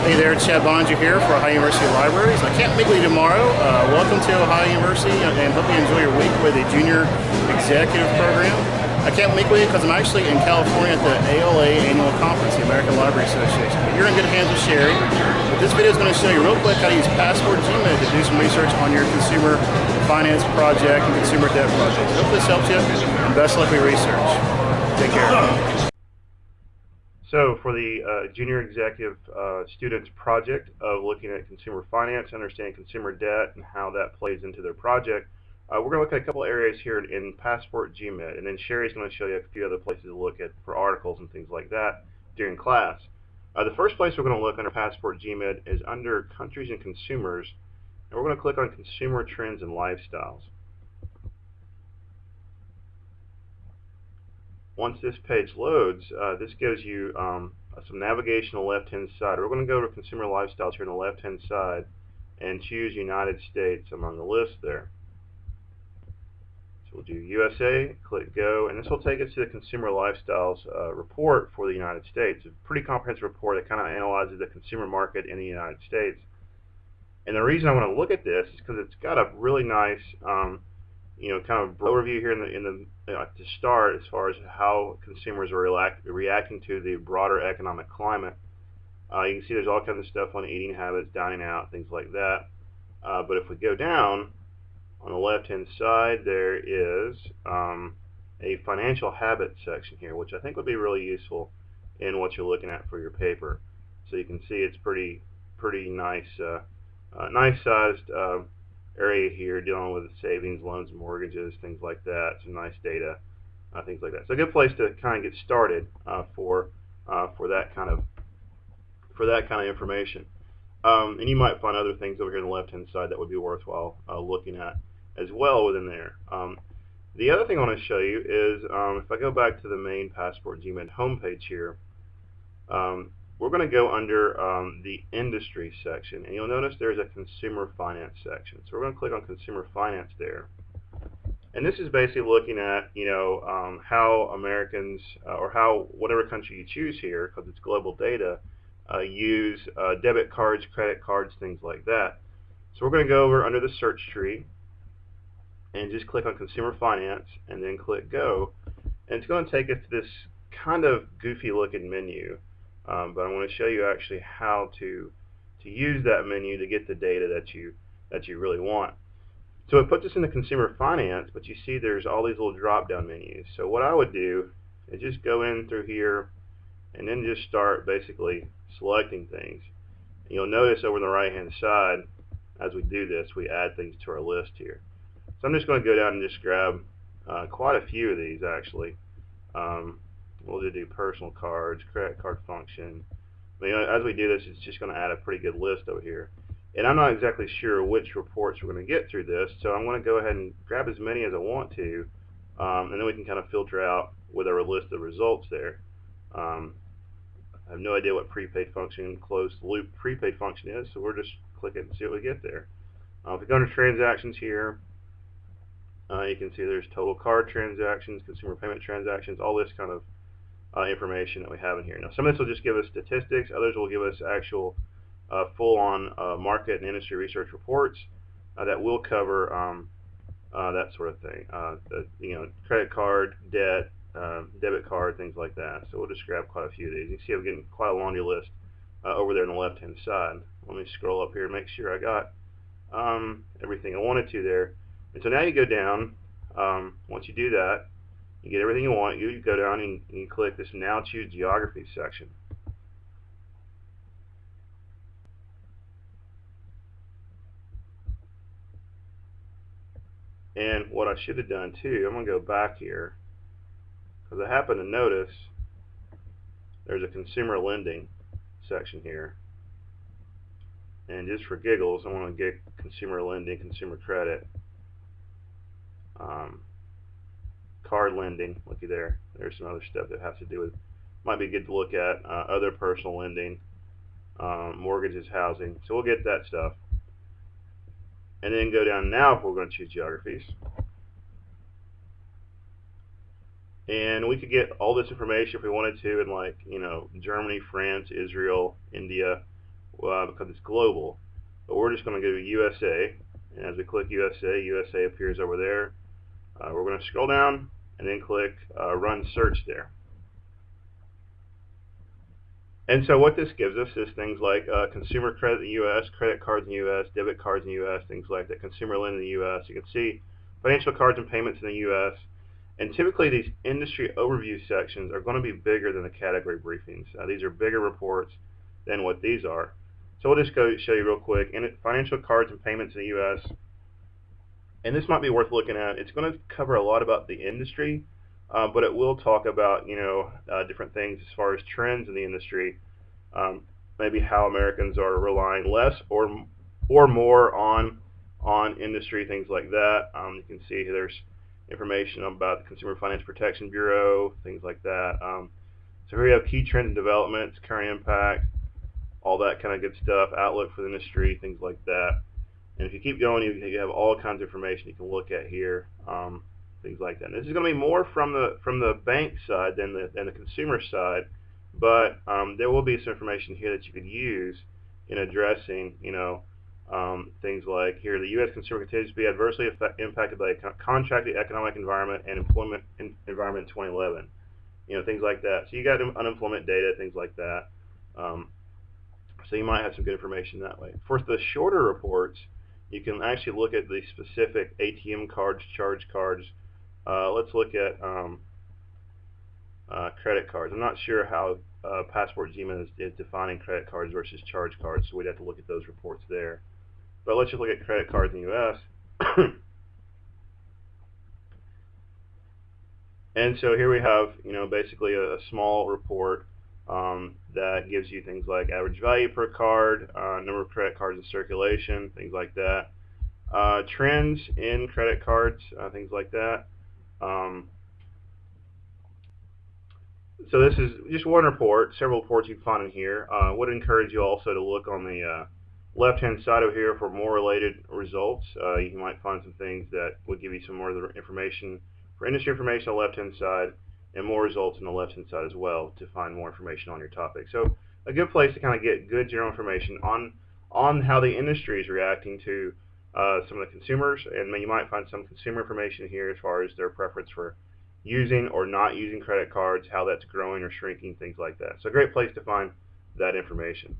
Hey there, Chad Boeninger here for Ohio University Libraries. I can't make you tomorrow. Uh, welcome to Ohio University and hope you enjoy your week with a junior executive program. I can't with you because I'm actually in California at the ALA annual conference, the American Library Association. But you're in good hands with Sherry. But this video is going to show you real quick how to use Passport GMID to do some research on your consumer finance project and consumer debt project. Hope this helps you and best luck with research. Take care. So for the uh, Junior Executive uh, Students project of looking at consumer finance, understanding consumer debt, and how that plays into their project, uh, we're going to look at a couple areas here in Passport GMID, and then Sherry's going to show you a few other places to look at for articles and things like that during class. Uh, the first place we're going to look under Passport GMID is under Countries and Consumers, and we're going to click on Consumer Trends and Lifestyles. Once this page loads, uh, this gives you um, some navigation on the left-hand side. We're going to go to Consumer Lifestyles here on the left-hand side and choose United States among the list there. So we'll do USA, click Go, and this will take us to the Consumer Lifestyles uh, report for the United States. a pretty comprehensive report that kind of analyzes the consumer market in the United States. And the reason I want to look at this is because it's got a really nice um, you know, kind of overview here in the in the uh, to start as far as how consumers are react, reacting to the broader economic climate. Uh, you can see there's all kinds of stuff on eating habits, dining out, things like that. Uh, but if we go down on the left-hand side, there is um, a financial habits section here, which I think would be really useful in what you're looking at for your paper. So you can see it's pretty pretty nice, uh, uh, nice sized uh, area here dealing with savings, loans, mortgages, things like that. Some nice data, uh, things like that. So a good place to kind of get started uh, for uh, for that kind of for that kind of information. Um, and you might find other things over here on the left-hand side that would be worthwhile uh, looking at as well within there. Um, the other thing I want to show you is um, if I go back to the main Passport GMID homepage here, um, we're going to go under um, the industry section and you'll notice there's a consumer finance section. So we're going to click on consumer finance there. And this is basically looking at you know um, how Americans uh, or how whatever country you choose here because it's global data uh, use uh, debit cards credit cards things like that. So we're going to go over under the search tree and just click on consumer finance and then click go. And it's going to take us to this kind of goofy looking menu um, but I want to show you actually how to to use that menu to get the data that you that you really want. So it puts us in the consumer finance, but you see there's all these little drop-down menus. So what I would do is just go in through here and then just start basically selecting things. And you'll notice over on the right-hand side, as we do this, we add things to our list here. So I'm just going to go down and just grab uh, quite a few of these actually. Um, we'll just do personal cards, credit card function. I mean, as we do this, it's just going to add a pretty good list over here. And I'm not exactly sure which reports we're going to get through this, so I'm going to go ahead and grab as many as I want to, um, and then we can kind of filter out with our list of results there. Um, I have no idea what prepaid function, closed loop prepaid function is, so we're just click it and see what we get there. Uh, if we go under transactions here, uh, you can see there's total card transactions, consumer payment transactions, all this kind of uh, information that we have in here. Now some of this will just give us statistics, others will give us actual uh, full-on uh, market and industry research reports uh, that will cover um, uh, that sort of thing. Uh, the, you know, credit card, debt, debit card, things like that. So we'll just grab quite a few of these. You can see I'm getting quite a laundry list over there on the left-hand side. Let me scroll up here and make sure I got um, everything I wanted to there. And so now you go down. Um, once you do that, you get everything you want. You, go down and you click this Now Choose Geography section. And what I should have done too, I'm going to go back here because I happen to notice there's a consumer lending section here. And just for giggles, I want to get consumer lending, consumer credit. Um, card lending, looky there. There's some other stuff that has to do with, might be good to look at, uh, other personal lending, um, mortgages, housing. So we'll get that stuff. And then go down now if we're going to choose geographies. And we could get all this information if we wanted to in like, you know, Germany, France, Israel, India, uh, because it's global. But we're just going to go to USA, and as we click USA, USA appears over there. Uh, we're going to scroll down and then click uh, Run Search there. And so what this gives us is things like uh, consumer credit in the U.S., credit cards in the U.S., debit cards in the U.S., things like that, consumer lending in the U.S. You can see financial cards and payments in the U.S. And typically these industry overview sections are going to be bigger than the category briefings. Uh, these are bigger reports than what these are. So we'll just go show you real quick. In financial cards and payments in the U.S., and this might be worth looking at. It's going to cover a lot about the industry, uh, but it will talk about you know uh, different things as far as trends in the industry, um, maybe how Americans are relying less or or more on on industry things like that. Um, you can see there's information about the Consumer Finance Protection Bureau, things like that. Um, so here we have key trends and developments, current impact, all that kind of good stuff, outlook for the industry, things like that. And if you keep going, you, you have all kinds of information you can look at here, um, things like that. And this is going to be more from the from the bank side than the than the consumer side, but um, there will be some information here that you could use in addressing, you know, um, things like here, the U.S. consumer continues to be adversely effect, impacted by a contracted economic environment and employment in, environment in 2011. You know, things like that. So you got unemployment data, things like that. Um, so you might have some good information that way. For the shorter reports, you can actually look at the specific ATM cards, charge cards. Uh, let's look at um, uh, credit cards. I'm not sure how uh, Passport GMA is, is, defining credit cards versus charge cards, so we'd have to look at those reports there. But let's just look at credit cards in the U.S. and so here we have, you know, basically a, a small report um, that gives you things like average value per card, uh, number of credit cards in circulation, things like that. Uh, trends in credit cards, uh, things like that. Um, so this is just one report, several reports you can find in here. I uh, would encourage you also to look on the uh, left-hand side of here for more related results. Uh, you might find some things that would give you some more information for industry information on the left-hand side and more results on the left-hand side as well to find more information on your topic. So a good place to kind of get good general information on on how the industry is reacting to uh, some of the consumers, and you might find some consumer information here as far as their preference for using or not using credit cards, how that's growing or shrinking, things like that. So a great place to find that information.